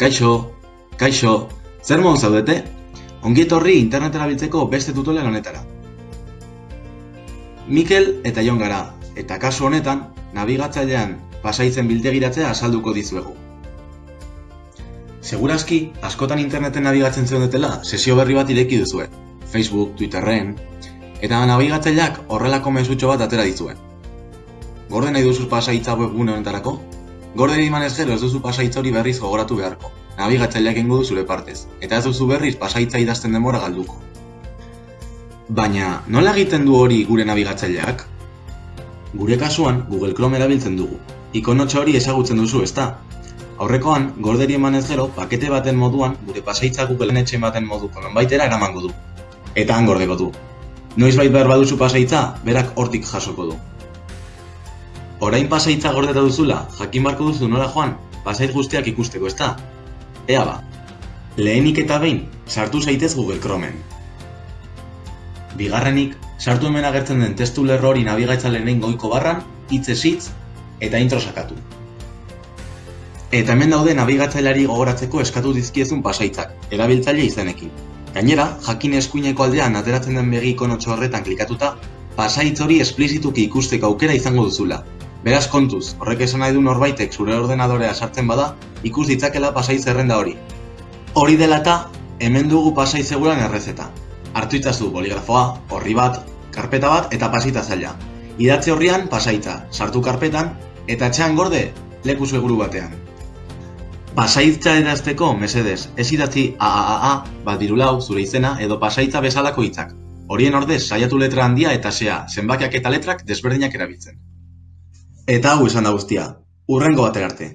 Kaixo, kaixo, zer modu zaudete? Ongi etorri internet erabiltzeko beste tutorial honetara. Mikel eta Jon gara, eta kasu honetan, nabigatzailean pasaitzen bildegiratzea azalduko dizuegu. Segurazki, askotan interneten nabigatzen zeudetela, sesio berri bat ireki duzue. Facebook, Twitterren, eta nabigatzaileak horrelako mezutxo bat atera dizue. Gorde nahi duzu pasaitza webgune honetarako? Gorderi emanez gero ez duzu pasaitza hori berriz gogoratu beharko. Nabigatzaileak ingo du zure partez, eta ez duzu berriz pasaitza idazten denbora galduko. Baina, nola egiten du hori gure nabigatzaileak? Gure kasuan, Google Chrome erabiltzen dugu. Ikonotxa hori ezagutzen duzu, ezta? Aurrekoan, gorderi emanez gero, pakete baten moduan, gure pasaitza Googleen etxe baten moduko nonbaitera eramango du. Eta han gordeko du. Noizbait behar baduzu pasaitza, berak hortik jasoko du. Orain pasaitza gordeta duzula, jakin barko duzu nola joan, pasait guztiak ikusteko, ezta? Ea ba. Lehenik eta behin, sartu zaitez Google Chromeen. Bigarrenik, sartu hemen agertzen den testu lerro hori nabigatzaileen goiko barran, hitzez hitz eta intro sakatu. Eta hemen daude nabigatzaileari gogoratzeko eskatu dizkiezun pasaitzak, erabiltzaile izenekin. Gainera, jakin eskuineko aldean ateratzen den begi ikonotxo horretan klikatuta, pasaitz hori esplizituki ikusteko aukera izango duzula, Beraz kontuz, horrek esan nahi du norbaitek zure ordenadorea sartzen bada, ikus ditzakela pasai zerrenda hori. Hori dela eta, hemen dugu pasai seguran errezeta. Artu itzazu boligrafoa, horri bat, karpeta bat eta pasita zaila. Idatze horrian pasaitza, sartu karpetan, eta etxean gorde, leku seguru batean. Pasaitza edazteko, mesedez, ez idatzi AAA, bat dirulau, zure izena, edo pasaitza bezalako hitzak. Horien ordez, saiatu letra handia eta sea, zenbakiak eta letrak desberdinak erabiltzen. Eta hau esan da guztia, urrengo batera arte.